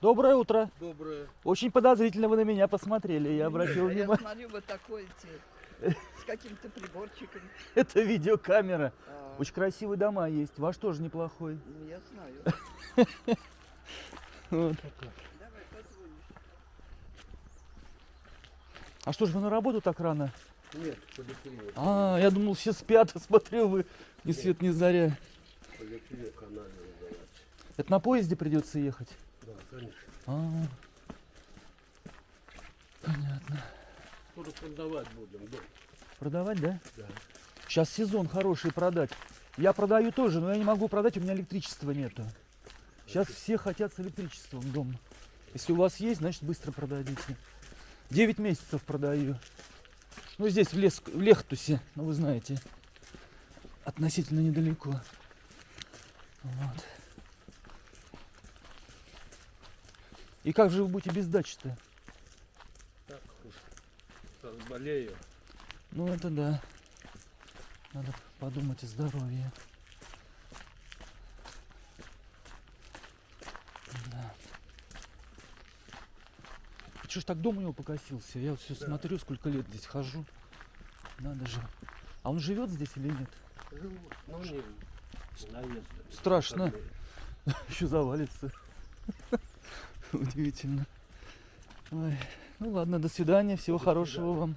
Доброе утро. Доброе. Очень подозрительно вы на меня посмотрели, я обратил А я внимание. смотрю, вы такой те, с каким-то приборчиком. Это видеокамера. А, Очень красивые дома есть. Ваш тоже неплохой. ну, я знаю. Вот. Давай, позвонишь. А что ж вы на работу так рано? Нет, поликлиника. А, я думал, все спят, смотрю вы ни свет ни заря. Это на поезде придется ехать? Да, конечно. А, понятно. Скоро продавать будем, дом. Продавать, да? Да. Сейчас сезон хороший продать. Я продаю тоже, но я не могу продать, у меня электричества нету. Сейчас все хотят с электричеством дома. Если у вас есть, значит быстро продадите. 9 месяцев продаю. Ну здесь в, лес, в Лехтусе, ну вы знаете, относительно недалеко. Вот. И как же вы будете без дачи-то? Так уж. Разболею. Ну это да. Надо подумать о здоровье. Да. Что ж так дом у него покосился? Я вот все Да. смотрю, сколько лет здесь хожу. Надо же. А он живет здесь или нет? Живут. Ну, не наезд. Страшно. Еще завалится. Удивительно. Ой. Ну ладно, до свидания. Всего хорошего вам.